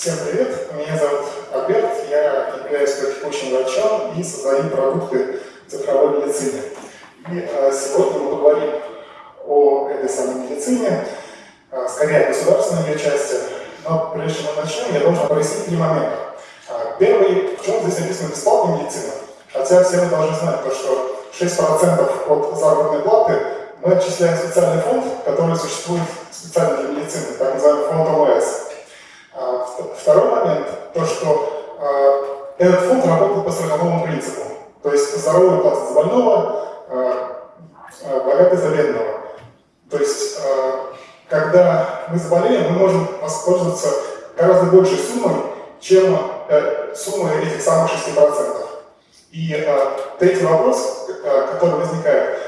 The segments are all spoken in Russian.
Всем привет, меня зовут Альберт, я являюсь текущим врачом и создаю продукты цифровой медицины. И а, сегодня мы поговорим о этой самой медицине, а, скорее о государственной ее части, но прежде чем мы начнем, я должен прояснить три момента. А, первый, почему здесь написано бесплатная медицина? Хотя все мы должны знать, то, что 6% от заработной платы мы отчисляем в специальный фонд, который существует специально для медицины, так называемый фонд ОМС. А, то что а, этот фонд работает по страховому принципу. То есть здоровый платит за больного, а, богатый за бедного. То есть, когда мы заболеем, мы можем воспользоваться гораздо большей суммой, чем э, сумма этих самых 6%. И третий вопрос, который возникает,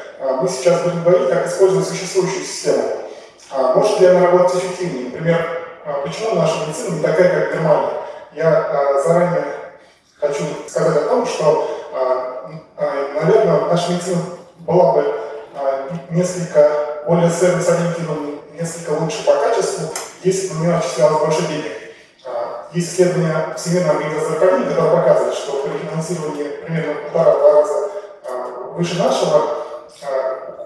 мы сейчас будем говорить, как использовать существующую систему. Может ли она работать эффективнее? Например, а почему наша медицина не такая, как Германия. Я а, заранее хочу сказать о том, что, а, наверное, наша медицина была бы несколько более сервис-ориентирована, несколько лучше по качеству, если бы на нее отчислялось больше денег. Есть исследования Всемирной организации здравоохранения, которые показывают, что при финансировании примерно полтора-два раза выше нашего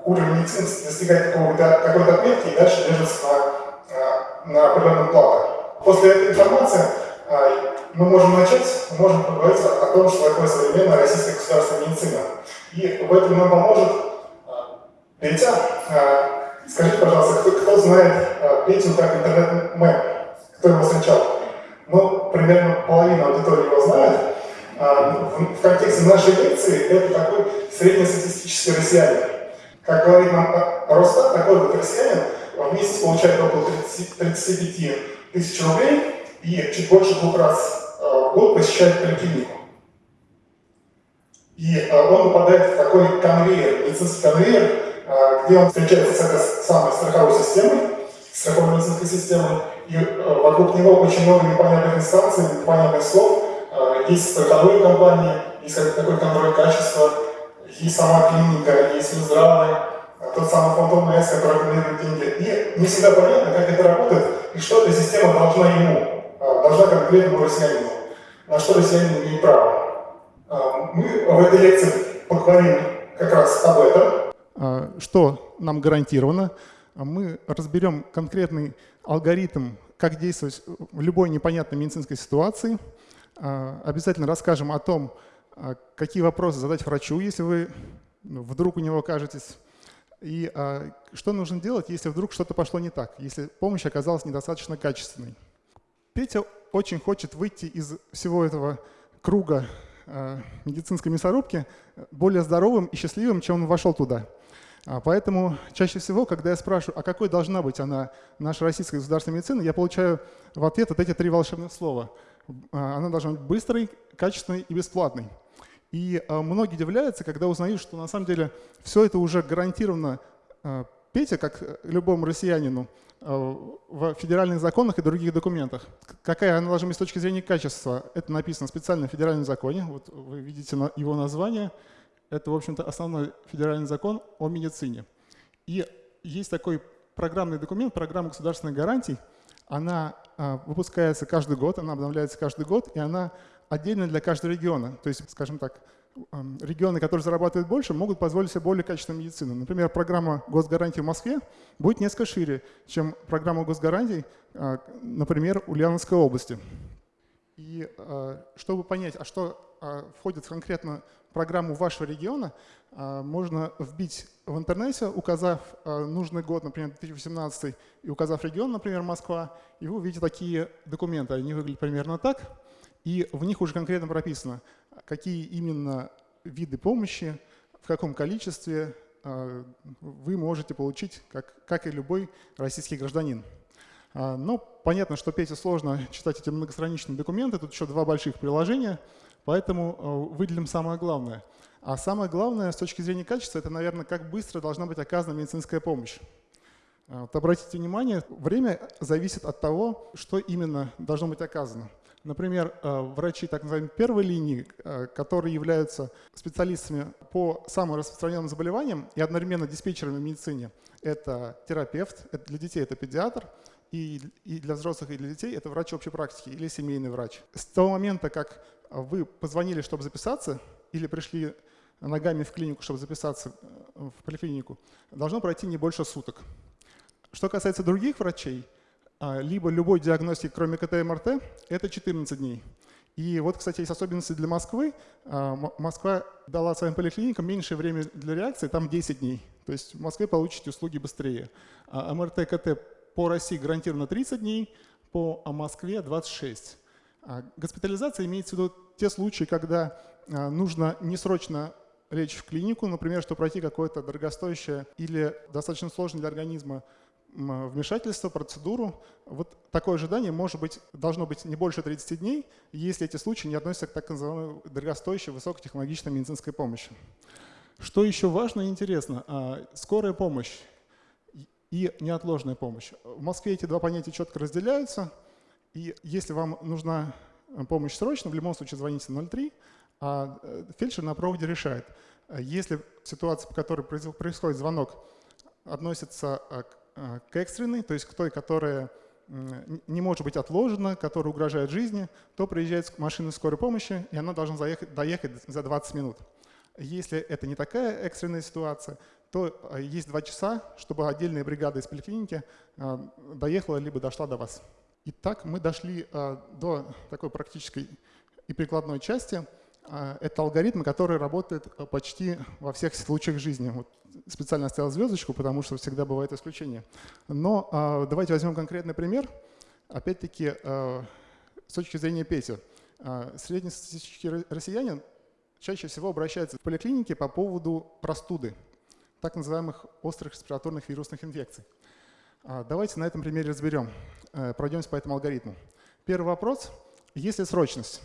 уровень медицины достигает какой-то какой отметки и дальше держится на на определенных платах. После этой информации а, мы можем начать, мы можем поговорить о том, что такое современная российская государственная медицина. И в этом нам поможет а, Петя. А, скажите, пожалуйста, кто, кто знает Петю как интернет-мэм? Кто его встречал? Ну, примерно половина аудитории его знает. В контексте нашей лекции это такой среднестатистический россиянин. Как говорит нам Росстат, такой вот россиянин в месяц получает около 30, 35 тысяч рублей и чуть больше двух раз э, в год посещает поликлинику. И э, он попадает в такой конвейер, медицинский конвейер, э, где он встречается с этой самой страховой системой, страховой медицинской системой, и вокруг него очень много непонятных инстанций, непонятных слов. Есть страховые компании, есть такой контроль качества, есть сама клиника, есть Минздравы, тот самый фонд ОМС, который аккумулирует деньги. И не всегда понятно, как это работает и что эта система должна ему, должна конкретному россиянину, на что россиянин имеет право. А, мы в этой лекции поговорим как раз об этом. А, что нам гарантировано? Мы разберем конкретный алгоритм, как действовать в любой непонятной медицинской ситуации. Обязательно расскажем о том, какие вопросы задать врачу, если вы ну, вдруг у него окажетесь и а, что нужно делать, если вдруг что-то пошло не так, если помощь оказалась недостаточно качественной. Петя очень хочет выйти из всего этого круга а, медицинской мясорубки более здоровым и счастливым, чем он вошел туда. А, поэтому чаще всего, когда я спрашиваю, а какой должна быть она, наша российская государственная медицина, я получаю в ответ вот эти три волшебных слова. А, она должна быть быстрой, качественной и бесплатной. И э, многие удивляются, когда узнают, что на самом деле все это уже гарантировано э, Петя, как любому россиянину, э, в федеральных законах и других документах. Какая она с точки зрения качества? Это написано специально в федеральном законе. Вот вы видите его название. Это, в общем-то, основной федеральный закон о медицине. И есть такой программный документ, программа государственных гарантий. Она выпускается каждый год, она обновляется каждый год, и она отдельно для каждого региона. То есть, скажем так, регионы, которые зарабатывают больше, могут позволить себе более качественную медицину. Например, программа госгарантий в Москве будет несколько шире, чем программа госгарантий, э, например, Ульяновской области. И э, чтобы понять, а что э, входит в конкретно программу вашего региона, можно вбить в интернете, указав нужный год, например, 2018, и указав регион, например, Москва, и вы увидите такие документы. Они выглядят примерно так. И в них уже конкретно прописано, какие именно виды помощи, в каком количестве а, вы можете получить, как, как и любой российский гражданин. А, но понятно, что Пете сложно читать эти многостраничные документы, тут еще два больших приложения, поэтому а, выделим самое главное. А самое главное с точки зрения качества, это, наверное, как быстро должна быть оказана медицинская помощь. Вот обратите внимание, время зависит от того, что именно должно быть оказано. Например, э, врачи так называемой первой линии, э, которые являются специалистами по самым распространенным заболеваниям и одновременно диспетчерами в медицине, это терапевт, это для детей это педиатр, и, для взрослых, и для детей, это врач общей практики или семейный врач. С того момента, как вы позвонили, чтобы записаться, или пришли ногами в клинику, чтобы записаться э, в поликлинику, должно пройти не больше суток. Что касается других врачей, либо любой диагностики, кроме КТ и МРТ, это 14 дней. И вот, кстати, есть особенности для Москвы. А, Москва дала своим поликлиникам меньшее время для реакции, там 10 дней. То есть в Москве получите услуги быстрее. А МРТ, КТ по России гарантированно 30 дней, по Москве 26. А госпитализация имеется в виду те случаи, когда нужно не срочно лечь в клинику, например, чтобы пройти какое-то дорогостоящее или достаточно сложное для организма вмешательство, процедуру. Вот такое ожидание может быть, должно быть не больше 30 дней, если эти случаи не относятся к так называемой дорогостоящей высокотехнологичной медицинской помощи. Что еще важно и интересно, а, скорая помощь и неотложная помощь. В Москве эти два понятия четко разделяются, и если вам нужна помощь срочно, в любом случае звоните 03, а э, фельдшер на проводе решает. Если ситуация, по которой происходит звонок, относится к Э, к экстренной, то есть к той, которая не может быть отложена, которая угрожает жизни, то приезжает машина скорой помощи, и она должна заехать, доехать за 20 минут. Если это не такая экстренная ситуация, то э, есть два часа, чтобы отдельная бригада из поликлиники э, доехала либо дошла до вас. Итак, мы дошли до такой практической и прикладной части – а, это алгоритм, который работает э, почти во всех случаях жизни. Вот специально оставил звездочку, потому что всегда бывают исключения. Но а, давайте возьмем конкретный пример. Опять-таки, а, с точки зрения Пети. Среднестатистический россиянин чаще всего обращается в поликлинике по поводу простуды, так называемых острых респираторных вирусных инфекций. Давайте на этом примере разберем, э, пройдемся по этому алгоритму. Первый вопрос. Есть ли срочность?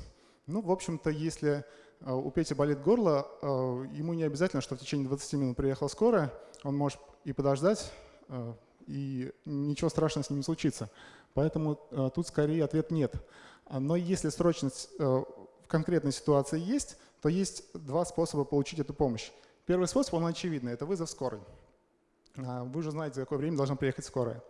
Ну, в общем-то, если э, у Пети болит горло, э, ему не обязательно, что в течение 20 минут приехала скорая, он может и подождать, э, и ничего страшного с ним не случится. Поэтому тут скорее ответ нет. Но если срочность в конкретной ситуации есть, то есть два способа получить эту помощь. Первый способ, он очевидный, это вызов скорой. Вы уже знаете, за какое время должна приехать скорая.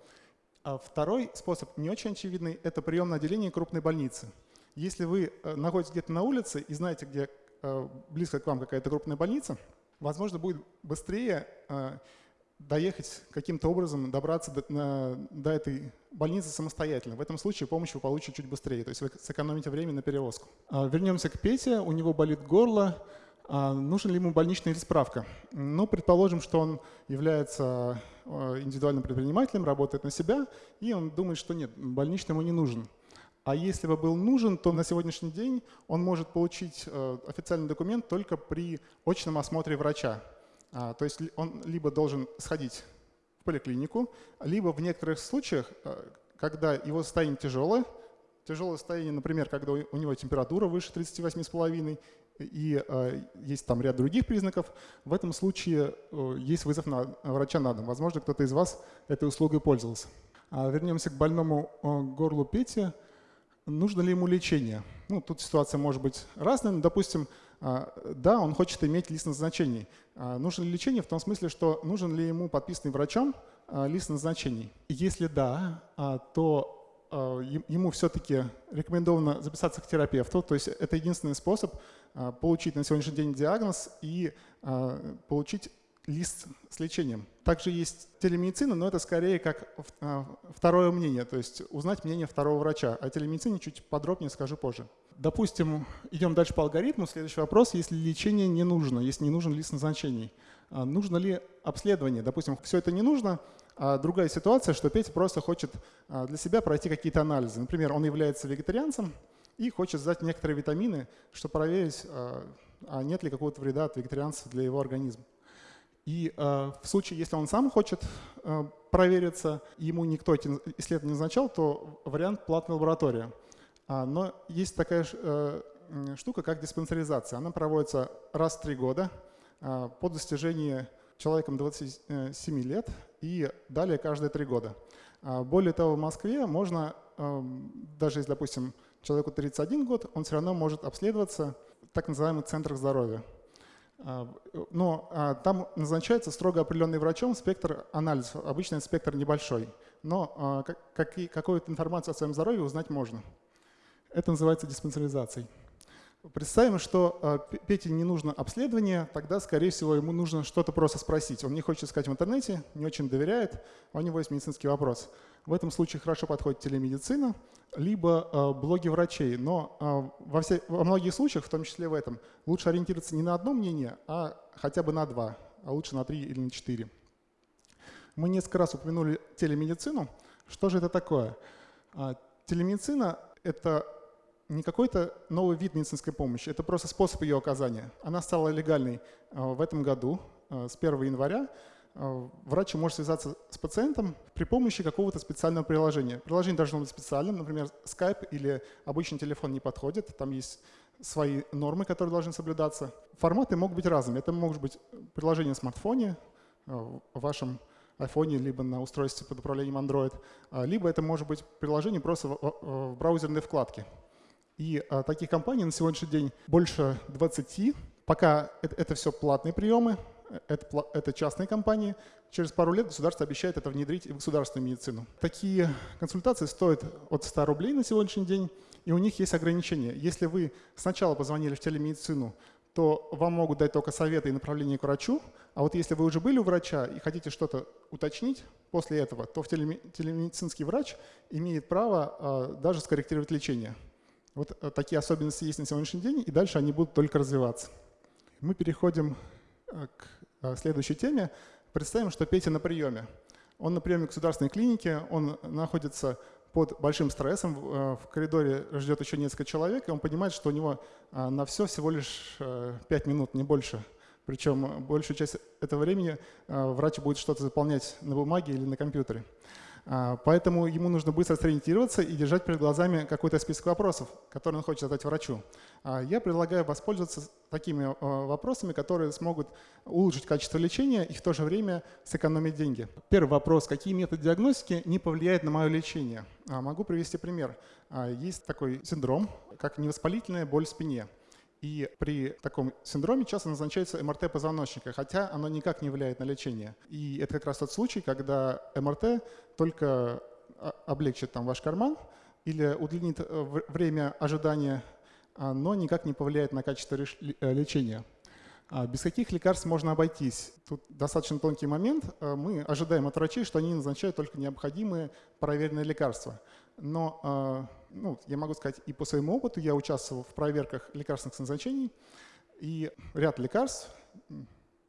А второй способ, не очень очевидный, это прием на отделение крупной больницы – если вы э, находитесь где-то на улице и знаете, где э, близко к вам какая-то крупная больница, возможно, будет быстрее э, доехать каким-то образом, добраться до, до этой больницы самостоятельно. В этом случае помощь вы получите чуть быстрее, то есть вы сэкономите время на перевозку. А, вернемся к Пете, у него болит горло. А, нужен ли ему больничная или справка? Ну, предположим, что он является индивидуальным предпринимателем, работает на себя, и он думает, что нет, больничный ему не нужен. А если бы был нужен, то на сегодняшний день он может получить э, официальный документ только при очном осмотре врача. А, то есть он либо должен сходить в поликлинику, либо в некоторых случаях, э, когда его состояние тяжелое, тяжелое состояние, например, когда у него температура выше 38,5 и э, есть там ряд других признаков, в этом случае есть вызов на врача на дом. Возможно, кто-то из вас этой услугой пользовался. А вернемся к больному горлу Пети нужно ли ему лечение. Ну, тут ситуация может быть разная, но, допустим, а, да, он хочет иметь лист назначений. А, нужно ли лечение в том смысле, что нужен ли ему подписанный врачом а, лист назначений? Если да, то ему все-таки рекомендовано записаться к терапевту, то есть это единственный способ получить на сегодняшний день диагноз и получить лист с лечением. Также есть телемедицина, но это скорее как а, второе мнение, то есть узнать мнение второго врача. О телемедицине чуть подробнее скажу позже. Допустим, идем дальше по алгоритму. Следующий вопрос, если лечение не нужно, если не нужен лист назначений, а нужно ли обследование? Допустим, все это не нужно, а другая ситуация, что Петя просто хочет а, для себя пройти какие-то анализы. Например, он является вегетарианцем и хочет сдать некоторые витамины, чтобы проверить, нет ли какого-то вреда от вегетарианства для его организма. И э, в случае, если он сам хочет э, провериться, ему никто эти исследования не назначал, то вариант платная лаборатория. А, но есть такая э, штука, как диспансеризация. Она проводится раз в три года э, по достижении человеком 27 лет и далее каждые три года. А, более того, в Москве можно, э, даже если, допустим, человеку 31 год, он все равно может обследоваться в так называемых центрах здоровья. Но там назначается строго определенный врачом спектр анализов. Обычно спектр небольшой, но какую-то информацию о своем здоровье узнать можно. Это называется диспансеризацией. Представим, что э, Пете не нужно обследование, тогда, скорее всего, ему нужно что-то просто спросить. Он не хочет искать в интернете, не очень доверяет, а у него есть медицинский вопрос. В этом случае хорошо подходит телемедицина, либо э, блоги врачей. Но э, во, все, во многих случаях, в том числе в этом, лучше ориентироваться не на одно мнение, а хотя бы на два, а лучше на три или на четыре. Мы несколько раз упомянули телемедицину. Что же это такое? Телемедицина — это не какой-то новый вид медицинской помощи, это просто способ ее оказания. Она стала легальной э, в этом году, э, с 1 января. Э, врач может связаться с пациентом при помощи какого-то специального приложения. Приложение должно быть специальным, например, Skype или обычный телефон не подходит, там есть свои нормы, которые должны соблюдаться. Форматы могут быть разными. Это может быть приложение на смартфоне, в вашем iPhone, либо на устройстве под управлением Android, либо это может быть приложение просто в браузерной вкладке. И а, таких компаний на сегодняшний день больше 20. Пока это, это все платные приемы, это, это частные компании. Через пару лет государство обещает это внедрить в государственную медицину. Такие консультации стоят от 100 рублей на сегодняшний день, и у них есть ограничения. Если вы сначала позвонили в телемедицину, то вам могут дать только советы и направление к врачу, а вот если вы уже были у врача и хотите что-то уточнить после этого, то телемедицинский врач имеет право а, даже скорректировать лечение. Вот э, такие особенности есть на сегодняшний день, и дальше они будут только развиваться. Мы переходим э, к э, следующей теме. Представим, что Петя на приеме. Он на приеме в государственной клинике, он находится под большим стрессом, в коридоре ждет еще несколько человек, и он понимает, что у него на все всего лишь 5 минут, не больше. Причем большую часть этого времени врач будет что-то заполнять на бумаге или на компьютере. А, поэтому ему нужно быстро сориентироваться и держать перед глазами какой-то список вопросов, которые он хочет задать врачу. А, я предлагаю воспользоваться такими а, вопросами, которые смогут улучшить качество лечения и в то же время сэкономить деньги. Первый вопрос. Какие методы диагностики не повлияют на мое лечение? Могу привести пример. Есть такой синдром, как невоспалительная боль в спине. И при таком синдроме часто назначается МРТ позвоночника, хотя оно никак не влияет на лечение. И это как раз тот случай, когда МРТ только а, облегчит там ваш карман или удлинит э, время ожидания, а, но никак не повлияет на качество э, лечения. А без каких лекарств можно обойтись? Тут достаточно тонкий момент. Мы ожидаем от врачей, что они назначают только необходимые проверенные лекарства. Но ну, я могу сказать и по своему опыту, я участвовал в проверках лекарственных назначений, и ряд лекарств,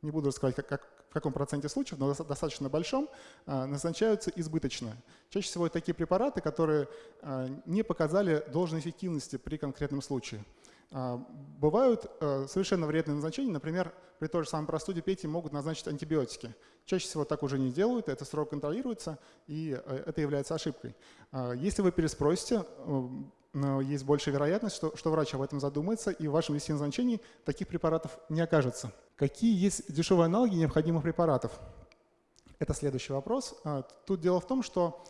не буду рассказывать, как, как, в каком проценте случаев, но достаточно большом, а, назначаются избыточно. Чаще всего это такие препараты, которые а, не показали должной эффективности при конкретном случае. А, бывают э, совершенно вредные назначения, например, при той же самой простуде Пети могут назначить антибиотики. Чаще всего так уже не делают, это строго контролируется, и э, это является ошибкой. А, если вы переспросите, э, есть большая вероятность, что, что врач об этом задумается, и в вашем листе назначений таких препаратов не окажется. Какие есть дешевые аналоги необходимых препаратов? Это следующий вопрос. А, тут дело в том, что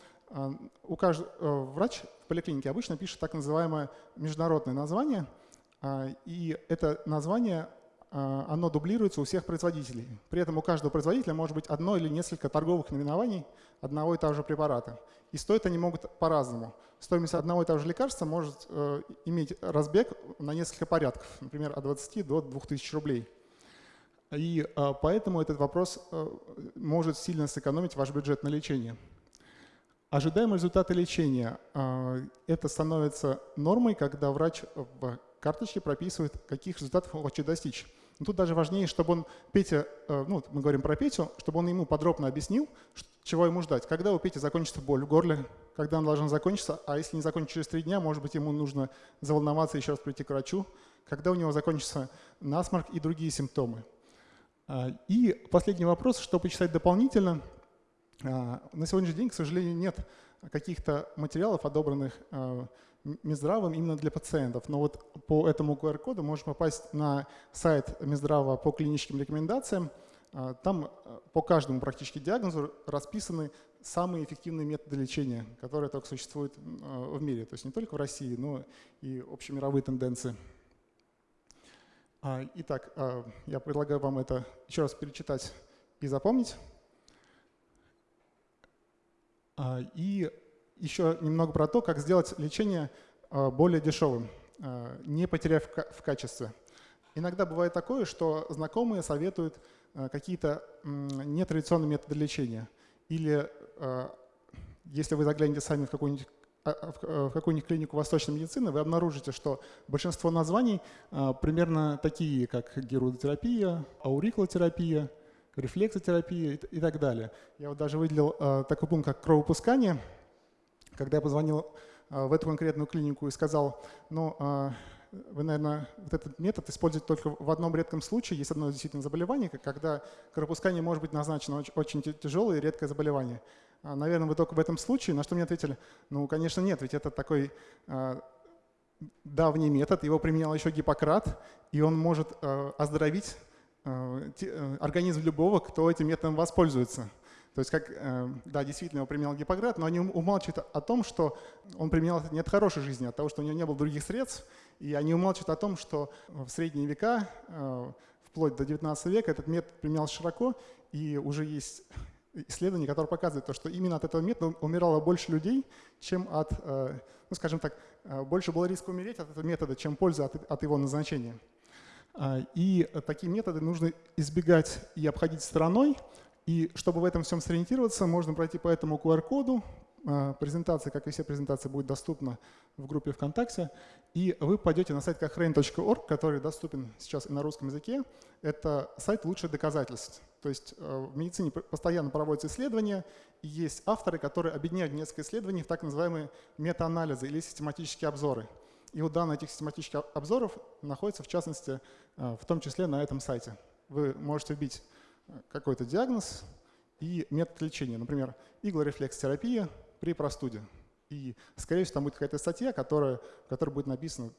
у каждого, врач в поликлинике обычно пишет так называемое международное название – и это название, а, оно дублируется у всех производителей. При этом у каждого производителя может быть одно или несколько торговых наименований одного и того же препарата. И стоят они могут по-разному. Стоимость одного и того же лекарства может э, иметь разбег на несколько порядков, например, от 20 до 2000 рублей. И а, поэтому этот вопрос э, может сильно сэкономить ваш бюджет на лечение. Ожидаемые результаты лечения. Это становится нормой, когда врач в карточке прописывает, каких результатов он хочет достичь. Но тут даже важнее, чтобы он, Петя, э, ну, мы говорим про Петю, чтобы он ему подробно объяснил, чего ему ждать. Когда у Пети закончится боль в горле, когда он должен закончиться, а если не закончится через три дня, может быть, ему нужно заволноваться еще раз прийти к врачу, когда у него закончится насморк и другие симптомы. А, и последний вопрос, что почитать дополнительно. А, на сегодняшний день, к сожалению, нет каких-то материалов, одобренных а, Минздравом именно для пациентов. Но вот по этому QR-коду можно попасть на сайт Минздрава по клиническим рекомендациям. А, там а, по каждому практически диагнозу расписаны самые эффективные методы лечения, которые только существуют а, в мире. То есть не только в России, но и общемировые тенденции. А, итак, я предлагаю вам это еще раз перечитать и запомнить. И еще немного про то, как сделать лечение более дешевым, не потеряв в качестве. Иногда бывает такое, что знакомые советуют какие-то нетрадиционные методы лечения. Или если вы заглянете сами в какую-нибудь а, а, э, в какую-нибудь клинику восточной медицины, вы обнаружите, что большинство названий примерно такие, как герудотерапия, аурикулотерапия, рефлексотерапия и так далее. Я вот даже выделил такой пункт, как кровопускание. Когда я позвонил в эту конкретную клинику и сказал, ну, вы, наверное, вот этот метод используете только в одном редком случае. Есть одно действительно заболевание, когда кровопускание может быть назначено очень тяжелое и редкое заболевание. А, наверное, вы только в этом случае. На что мне ответили, ну, конечно, нет, ведь это такой а, давний метод, его применял еще Гиппократ, и он может а, оздоровить организм любого, кто этим методом воспользуется. То есть, как, э, да, действительно, его применял Гиппократ, но они умалчивают о том, что он применял это не от хорошей жизни, а от того, что у него не было других средств, и они умалчивают о том, что в средние века, э, вплоть до 19 века, этот метод применялся широко, и уже есть исследование, которое показывает то, что именно от этого метода умирало больше людей, чем от, э, ну скажем так, больше было риска умереть от этого метода, чем польза от, его назначения. И такие методы нужно избегать и обходить стороной. И чтобы в этом всем сориентироваться, можно пройти по этому QR-коду, а, презентация, как и все презентации, будет доступна в группе ВКонтакте. И вы пойдете на сайт cochrane.org, который доступен сейчас и на русском языке. Это сайт лучших доказательств. То есть э, в медицине постоянно проводятся исследования, и есть авторы, которые объединяют несколько исследований в так называемые метаанализы или систематические обзоры. И вот данные этих систематических обзоров находятся, в частности, э, в том числе на этом сайте. Вы можете вбить какой-то диагноз и метод лечения. Например, иглорефлекстерапия при простуде. И, скорее всего, там будет какая-то статья, которая, в которой будет написано,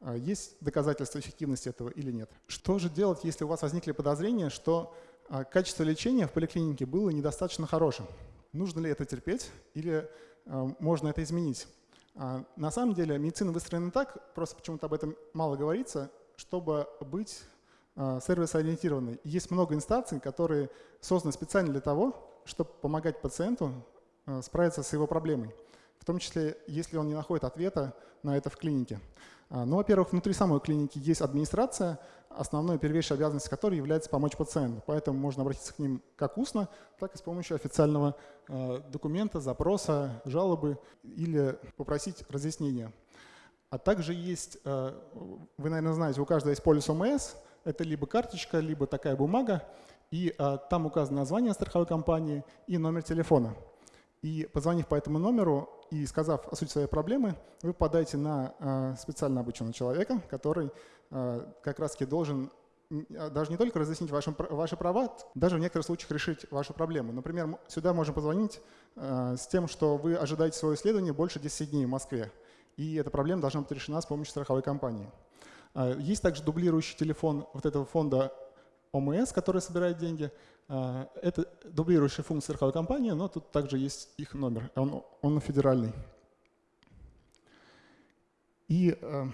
а, есть доказательства эффективности этого или нет. Что же делать, если у вас возникли подозрения, что а, качество лечения в поликлинике было недостаточно хорошим? Нужно ли это терпеть или а, можно это изменить? На самом деле медицина выстроена так, просто почему-то об этом мало говорится, чтобы быть сервис-ориентированной. Есть много инстанций, которые созданы специально для того, чтобы помогать пациенту Э, справиться с его проблемой, в том числе, если он не находит ответа на это в клинике. А, ну, во-первых, внутри самой клиники есть администрация, основной первейшей обязанностью которой является помочь пациенту. Поэтому можно обратиться к ним как устно, так и с помощью официального э, документа, запроса, жалобы или попросить разъяснения. А также есть, э, вы, наверное, знаете, у каждого есть полис ОМС, это либо карточка, либо такая бумага, и там указано название страховой компании и номер телефона. И позвонив по этому номеру и сказав о сути своей проблемы, вы попадаете на э, специально обученного человека, который э, как раз-таки должен а, даже не только разъяснить ваши, ваши права, даже в некоторых случаях решить вашу проблему. Например, сюда можно позвонить э, с тем, что вы ожидаете свое исследование больше 10 дней в Москве, и эта проблема должна быть решена с помощью страховой компании. Есть также дублирующий телефон вот этого фонда ОМС, который собирает деньги. А, это дублирующая функция страховой компании, но тут также есть их номер, он, он федеральный. И э,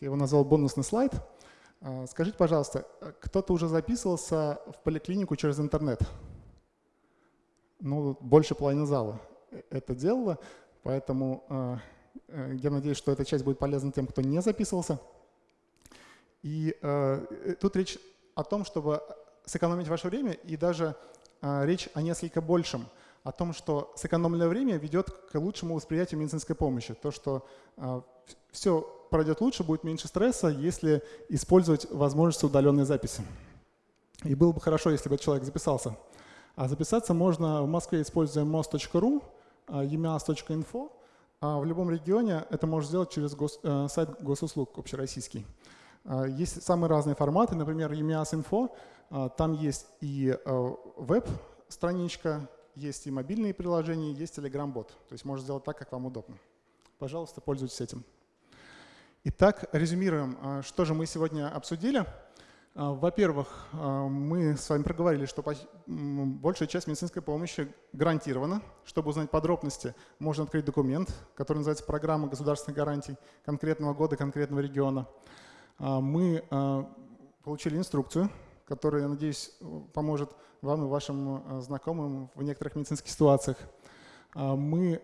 я его назвал бонусный слайд. А, скажите, пожалуйста, кто-то уже записывался в поликлинику через интернет? Ну, больше половины зала это делала, поэтому э, я надеюсь, что эта часть будет полезна тем, кто не записывался. И тут речь о том, чтобы сэкономить ваше время, и даже э, речь о несколько большем, о том, что сэкономленное время ведет к лучшему восприятию медицинской помощи. То, что э, все пройдет лучше, будет меньше стресса, если использовать возможность удаленной записи. И было бы хорошо, если бы человек записался. А записаться можно в Москве, используя most.ru, emias.info, а в любом регионе это можно сделать через гос, э, сайт госуслуг общероссийский. А, есть самые разные форматы, например, EMIAS Info. А, там есть и а, веб-страничка, есть и мобильные приложения, есть Telegram-бот. То есть можно сделать так, как вам удобно. Пожалуйста, пользуйтесь этим. Итак, резюмируем, что же мы сегодня обсудили. Во-первых, мы с вами проговорили, что большая часть медицинской помощи гарантирована. Чтобы узнать подробности, можно открыть документ, который называется «Программа государственных гарантий конкретного года, конкретного региона». А, мы а, получили инструкцию, которая, я надеюсь, поможет вам и вашим э, знакомым в некоторых медицинских ситуациях. А, мы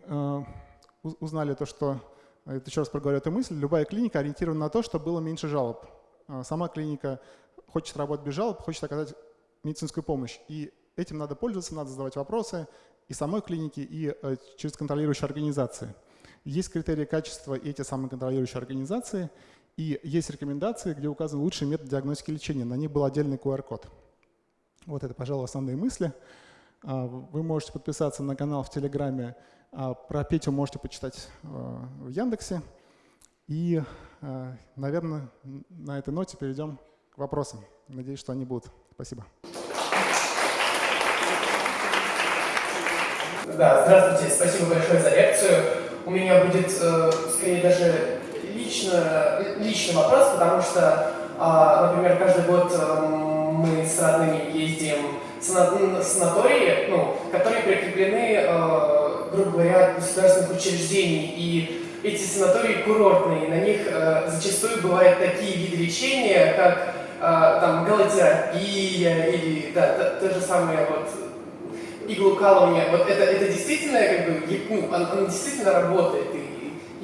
узнали то, что, это еще раз проговорю эту мысль, любая клиника ориентирована на то, чтобы было меньше жалоб. А, сама клиника хочет работать без жалоб, хочет оказать медицинскую помощь. И этим надо пользоваться, надо задавать вопросы и самой клинике, и через контролирующие организации. Есть критерии качества и эти самые контролирующие организации – и есть рекомендации, где указан лучший метод диагностики лечения. На них был отдельный QR-код. Вот это, пожалуй, основные мысли. А, вы можете подписаться на канал в Телеграме. А, про Петю можете почитать а, в Яндексе. И, наверное, на этой ноте перейдем к вопросам. Надеюсь, что они будут. Спасибо. Да, здравствуйте. Спасибо большое за лекцию. У меня будет, э, скорее, даже лично, личный вопрос, потому что, а, например, каждый год э, мы с родными ездим санатории, ну, которые прикреплены, э, грубо говоря, от государственных учреждений. И эти санатории курортные, на них э, зачастую бывают такие виды лечения, как там галотерапия или да, то, то же самое вот иглоукалывание. Вот это, это действительно как бы, ну, оно, оно действительно работает. И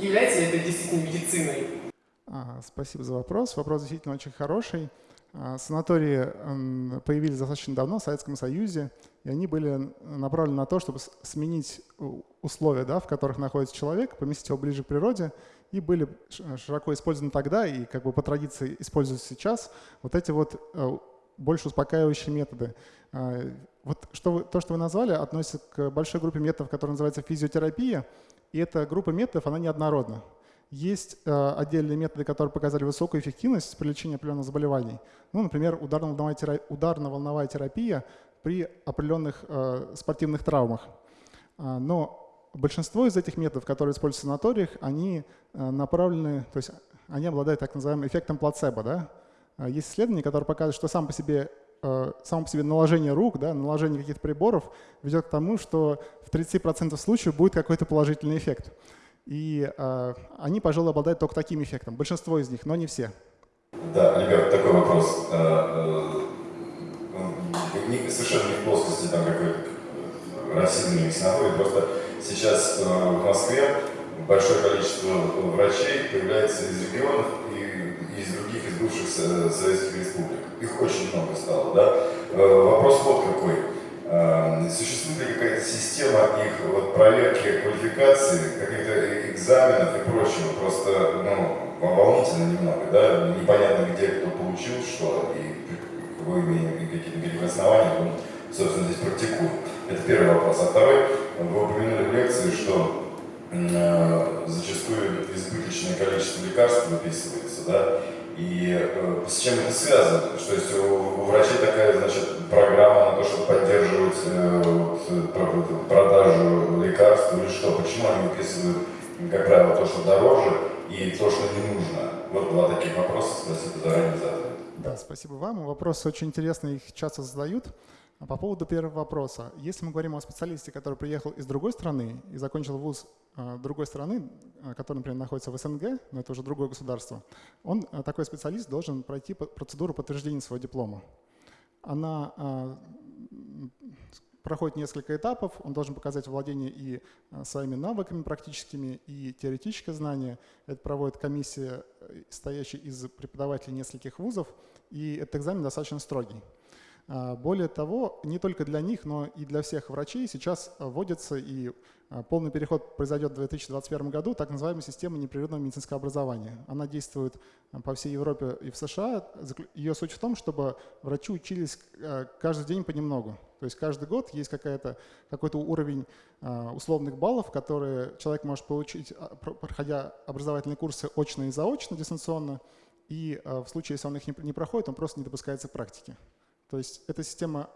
Является ли это действительно медициной? Спасибо за вопрос. Вопрос действительно очень хороший. А, санатории появились достаточно давно в Советском Союзе, и они были направлены на то, чтобы сменить условия, да, в которых находится человек, поместить его ближе к природе, и были широко использованы тогда, и как бы по традиции используются сейчас, вот эти вот э, больше успокаивающие методы. А, вот что вы, то, что вы назвали, относится к большой группе методов, которая называется физиотерапия, и эта группа методов, она неоднородна. Есть э, отдельные методы, которые показали высокую эффективность при лечении определенных заболеваний. Ну, например, ударно-волновая терапия, при определенных э, спортивных травмах. А, но большинство из этих методов, которые используются в санаториях, они э, направлены, то есть они обладают так называемым эффектом плацебо. Да? А, есть исследования, которые показывают, что сам по себе само по себе наложение рук, да, наложение каких-то приборов ведет к тому, что в 30% случаев будет какой-то положительный эффект. И э, они, пожалуй, обладают только таким эффектом. Большинство из них, но не все. Да, ребят, такой вопрос. Э, э, совершенно не в плоскости там какой-то расизм или просто сейчас в Москве большое количество врачей появляется из регионов и из бывших советских республик их очень много стало, да. Э, вопрос вот какой. Э, существует ли какая-то система их вот, проверки квалификации, каких-то экзаменов и прочего? Просто, ну, волнительно немного, да, непонятно, где кто получил что, и вы какие-то каких основания он, собственно, здесь практикует. Это первый вопрос. А второй, вы упомянули в лекции, что э, зачастую избыточное количество лекарств выписывается, да, и э, с чем это связано? Что есть у, врачей такая, значит, программа на то, чтобы поддерживать э, вот, э, продажу лекарств или что? Почему они выписывают, как правило, то, что дороже и то, что не нужно? Вот два таких вопроса, спасибо заранее за ответ. Да, спасибо вам. Вопросы очень интересные, их часто задают. А по поводу первого вопроса. Если мы говорим о специалисте, который приехал из другой страны и закончил вуз э, другой страны, э, который, например, находится в СНГ, но это уже другое государство, он, э, такой специалист, должен пройти процедуру подтверждения своего диплома. Она проходит несколько этапов, он должен показать владение и своими навыками практическими, и теоретическое знание. Это проводит комиссия, стоящая из преподавателей нескольких вузов, и этот экзамен достаточно строгий. А, более того, не только для них, но и для всех врачей сейчас вводится и а, полный переход произойдет в 2021 году, так называемая система непрерывного медицинского образования. Она действует а, по всей Европе и в США. Ее суть в том, чтобы врачи учились каждый день понемногу. То есть каждый год есть какой-то уровень условных баллов, которые человек может получить, проходя образовательные курсы очно и заочно, дистанционно. И в случае, если он их не проходит, он просто не допускается к практике. То есть эта система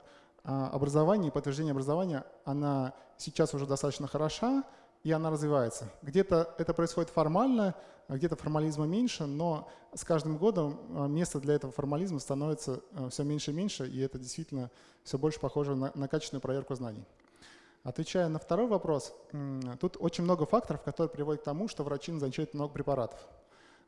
а, образования и подтверждения образования, она сейчас уже достаточно хороша, и она развивается. Где-то это происходит формально, где-то формализма меньше, но с каждым годом а, место для этого формализма становится а, все меньше и меньше, и это действительно все больше похоже на, на качественную проверку знаний. Отвечая на второй вопрос, тут очень много факторов, которые приводят к тому, что врачи назначают много препаратов.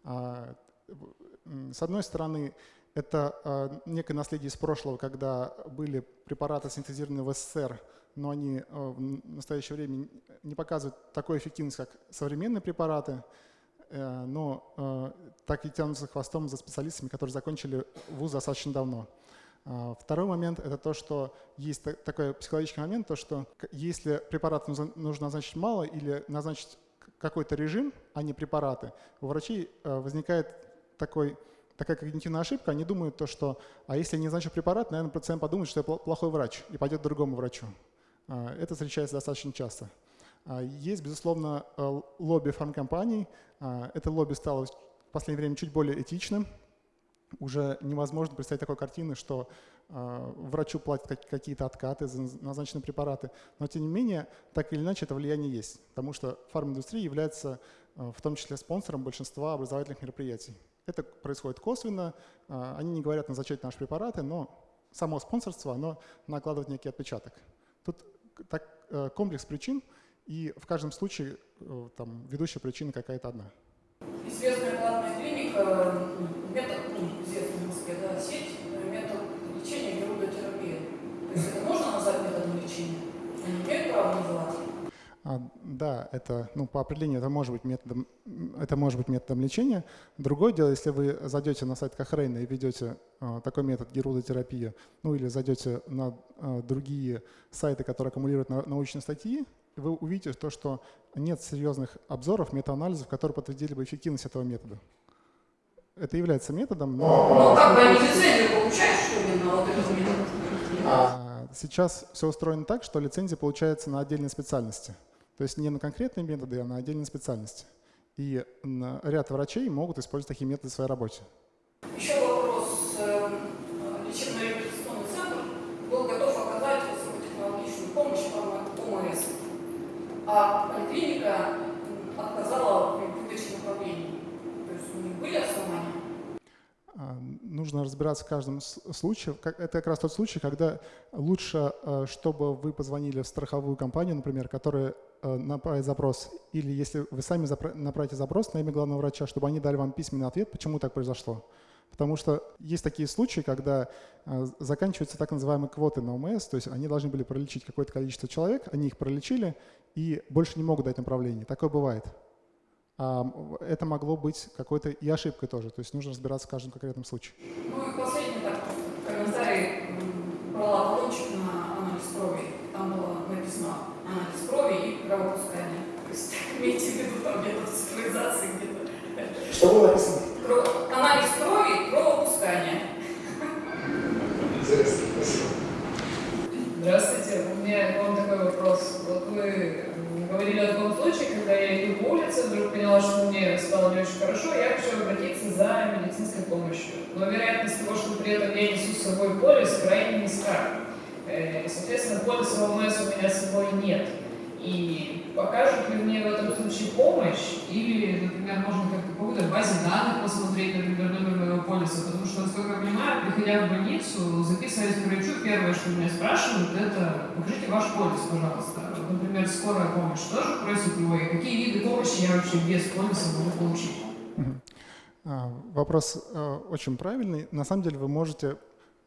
С одной стороны, Это некое наследие из прошлого, когда были препараты, синтезированные в СССР, но они в настоящее время не показывают такой эффективность, как современные препараты, но так и тянутся хвостом за специалистами, которые закончили вуз достаточно давно. А, второй момент – это то, что есть такой психологический момент, то, что если препарат нужно назначить мало или назначить какой-то режим, а не препараты, у врачей э, возникает такой, такая когнитивная ошибка, они думают то, что а если я не назначу препарат, наверное, пациент подумает, что я плохой врач и пойдет к другому врачу. А, это встречается достаточно часто. А, есть, безусловно, э, лобби фармкомпаний. Это лобби стало в последнее время чуть более этичным, уже невозможно представить такой картины, что врачу платят какие-то откаты за назначенные препараты. Но тем не менее, так или иначе, это влияние есть, потому что фарминдустрия является э, в том числе спонсором большинства образовательных мероприятий. Это происходит косвенно, э, они не говорят назначать наши препараты, но само спонсорство, оно накладывает некий отпечаток. Тут так, э, комплекс причин, и в каждом случае э, там, ведущая причина какая-то одна. Известная платная клиника, метод, ну, известный в Москве, да, сеть, метод лечения герудотерапия. То есть это можно назвать методом лечения? Они имеют право называть? Да, это, ну, по определению это может быть методом, это может быть методом лечения. Другое дело, если вы зайдете на сайт Кохрейна и ведете а, такой метод герудотерапия, ну или зайдете на а, другие сайты, которые аккумулируют на, научные статьи, вы увидите то, что нет серьезных обзоров, метаанализов, которые подтвердили бы эффективность этого метода. Это является методом, но... Ну, как бы лицензию получают, что ли, на вот этот метод? А, сейчас все устроено так, что лицензия получается на отдельной специальности. То есть не на конкретные методы, а на отдельной специальности. И ряд врачей могут использовать такие методы в своей работе. Еще вопрос. Эм, лечебно-реабилитационный центр был готов оказать высокотехнологичную помощь по ОМС а поликлиника отказала в выдаче направлений. То есть у них были основания? А, нужно разбираться в каждом случае. Это как раз тот случай, когда лучше, э, чтобы вы позвонили в страховую компанию, например, которая э, направит запрос, или если вы сами направите запрос на имя главного врача, чтобы они дали вам письменный ответ, почему так произошло. Потому что есть такие случаи, когда э, заканчиваются так называемые квоты на ОМС, то есть они должны были пролечить какое-то количество человек, они их пролечили и больше не могут дать направление. Такое бывает. А это могло быть какой-то и ошибкой тоже, то есть нужно разбираться в каждом конкретном случае. Ну и последний так, комментарий брала талончик на анализ крови. Крови и кровопускание. То есть имейте в виду там где-то цифровизации где-то. Что было написано? Анализ крови, кровопускание. Интересно, спасибо. Здравствуйте, у меня к вам такой вопрос. Вот вы говорили о таком случае, когда я иду по улице, вдруг поняла, что мне стало не очень хорошо, я хочу обратиться за медицинской помощью. Но вероятность того, что при этом я несу с собой полис, крайне низка. Э, и, соответственно, полиса ОМС у меня с собой нет. И покажут ли мне в этом случае помощь, или, например, можно как-то по какой-то базе данных посмотреть, например, номер моего полиса, потому что, насколько я понимаю, приходя в больницу, записываясь к врачу, первое, что меня спрашивают, это покажите ваш полис, пожалуйста. Вот, например, скорая помощь тоже просит его, и какие виды помощи я вообще без полиса могу получить? А, вопрос э, очень правильный. На самом деле вы можете,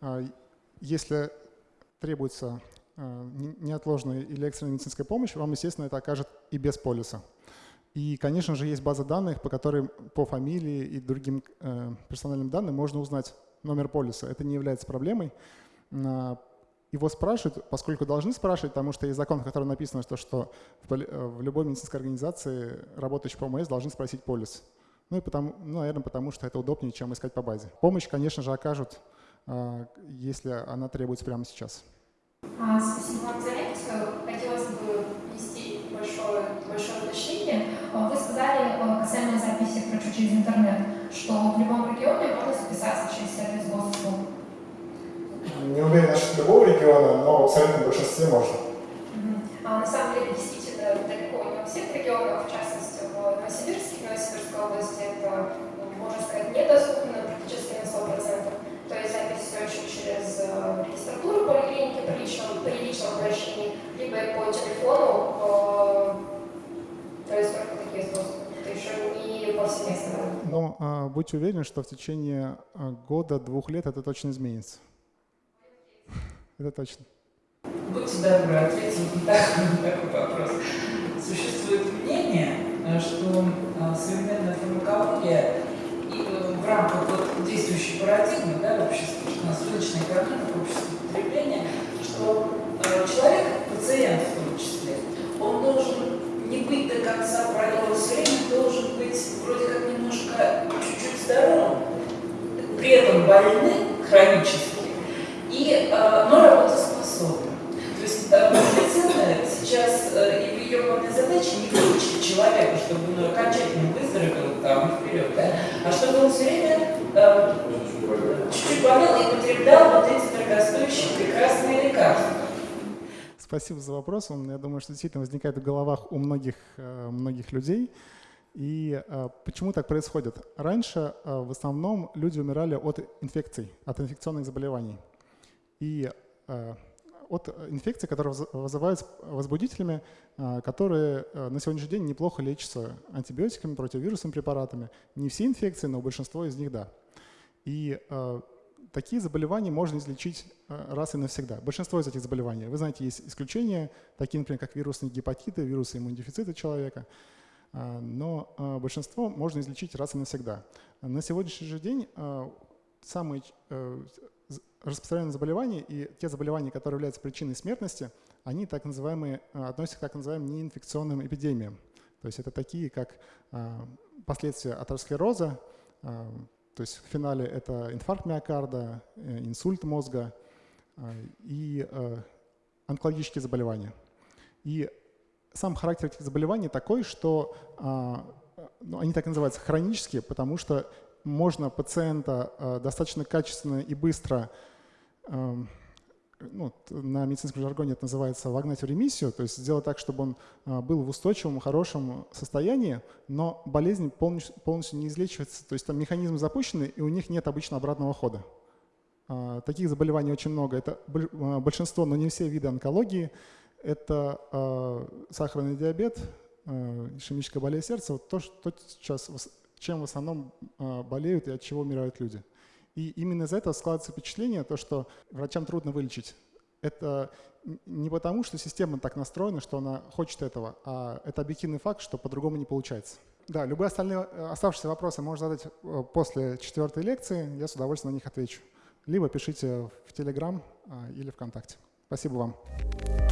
а, если требуется неотложной или экстренной медицинской помощи, вам, естественно, это окажет и без полиса. И, конечно же, есть база данных, по которой по фамилии и другим э, персональным данным можно узнать номер полиса. Это не является проблемой. Э, его спрашивают, поскольку должны спрашивать, потому что есть закон, в котором написано, что, что в, э, любой медицинской организации, работающей по ОМС, должны спросить полис. Ну и потому, ну, наверное, потому что это удобнее, чем искать по базе. Помощь, конечно же, окажут, э, если она требуется прямо сейчас. А, спасибо вам за лекцию. Хотелось бы внести большое, большое уточнение. А, вы сказали а, касаемо записи врачу через интернет, что в любом регионе можно записаться через сервис госуслуг. Не уверен насчет любого региона, но в абсолютном большинстве можно. А, на самом деле, действительно, далеко не во всех регионах, в частности, в Новосибирске, в Новосибирской области это, можно сказать, недоступно практически на 100%. То есть через регистратуру поликлиники при личном, при личном обращении, либо по телефону, то есть только такие способы. Но а, будьте уверены, что в течение года-двух лет это точно изменится. Это точно. Будьте добры, ответьте на такой вопрос. Существует мнение, что современная фармакология и в рамках вот действующей парадигмы да, у нас рыночная экономика, общество потребления, что человек, пациент в том числе, он должен не быть до конца правила все время, должен быть вроде как немножко чуть-чуть здоровым, при этом больны хронически, и, но работоспособны. То есть медицина сейчас и в ее главной задаче не вылечить человека, чтобы он окончательно выздоровел там вперед, да, а чтобы он все время чуть-чуть болел и потреблял вот эти дорогостоящие прекрасные лекарства. Спасибо за вопрос. Он, я думаю, что действительно возникает в головах у многих, э, многих людей. И э, почему так происходит? Раньше э, в основном люди умирали от инфекций, от инфекционных заболеваний. И от инфекций, которые вызываются возбудителями, которые на сегодняшний день неплохо лечатся антибиотиками, противовирусными препаратами. Не все инфекции, но большинство из них – да. И такие заболевания можно излечить э, раз и навсегда. Большинство из этих заболеваний, вы знаете, есть исключения, такие, например, как вирусные гепатиты, вирусы иммунодефицита человека, э, но э, большинство можно излечить раз и навсегда. На сегодняшний же день самые распространенные заболевания и те заболевания, которые являются причиной смертности, они так называемые, относятся к так называемым неинфекционным эпидемиям. То есть это такие, как последствия атеросклероза, то есть в финале это инфаркт миокарда, э, инсульт мозга э, и э, онкологические заболевания. И сам характер этих заболеваний такой, что ну, они так называются хронические, потому что можно пациента достаточно качественно и быстро эм, ну, на медицинском жаргоне это называется вогнать в ремиссию, то есть сделать так, чтобы он а, был в устойчивом, хорошем состоянии, но болезнь полностью, полностью не излечивается, то есть там механизмы запущены, и у них нет обычно обратного хода. А, таких заболеваний очень много. Это а, большинство, но не все виды онкологии. Это сахарный диабет, ишемическая болезнь сердца, вот то, что сейчас, чем в основном болеют и от чего умирают люди. И именно из этого складывается впечатление, то, что врачам трудно вылечить. Это не потому, что система так настроена, что она хочет этого, а это объективный факт, что по-другому не получается. Да, любые остальные э, оставшиеся вопросы можно задать э, после четвертой лекции, я с удовольствием на них отвечу. Либо пишите в Телеграм или ВКонтакте. Спасибо вам.